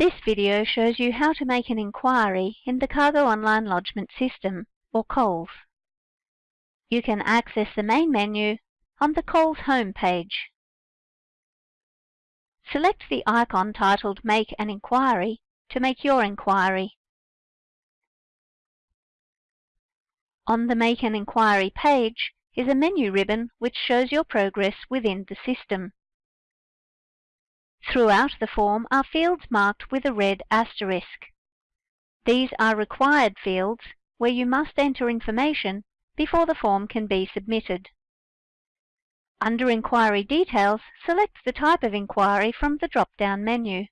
This video shows you how to make an inquiry in the Cargo Online Lodgement System, or COLS. You can access the main menu on the COLS home page. Select the icon titled Make an Inquiry to make your inquiry. On the Make an Inquiry page is a menu ribbon which shows your progress within the system. Throughout the form are fields marked with a red asterisk. These are required fields where you must enter information before the form can be submitted. Under Inquiry Details, select the type of inquiry from the drop-down menu.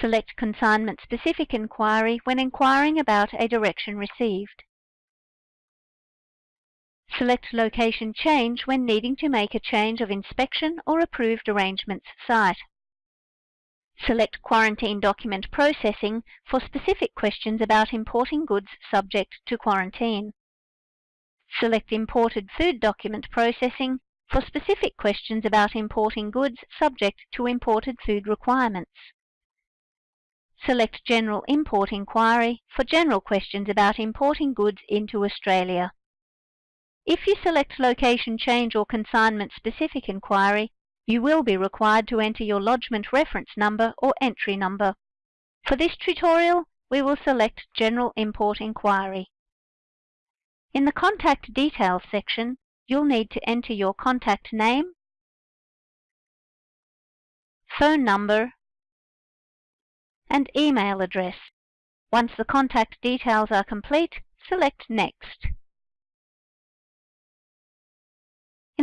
Select Consignment-Specific Inquiry when inquiring about a direction received. Select Location Change when needing to make a change of inspection or approved arrangements site. Select Quarantine Document Processing for specific questions about importing goods subject to quarantine. Select Imported Food Document Processing for specific questions about importing goods subject to imported food requirements. Select General Import Inquiry for general questions about importing goods into Australia. If you select Location Change or Consignment Specific Inquiry, you will be required to enter your lodgement reference number or entry number. For this tutorial, we will select General Import Inquiry. In the Contact Details section, you'll need to enter your contact name, phone number, and email address. Once the contact details are complete, select Next.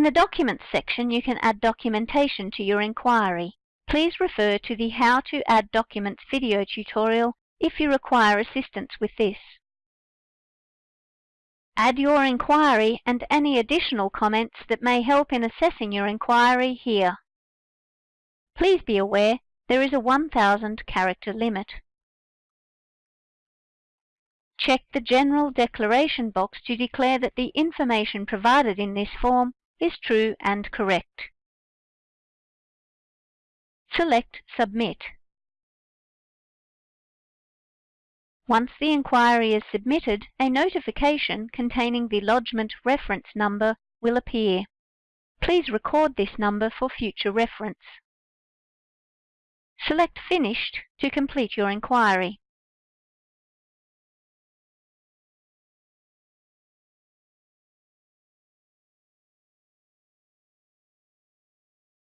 The Documents section, you can add documentation to your inquiry. Please refer to the How to Add Documents video tutorial if you require assistance with this. Add your inquiry and any additional comments that may help in assessing your inquiry here. Please be aware there is a 1000 character limit. Check the General Declaration box to declare that the information provided in this form is true and correct. Select Submit. Once the inquiry is submitted, a notification containing the lodgement reference number will appear. Please record this number for future reference. Select Finished to complete your inquiry.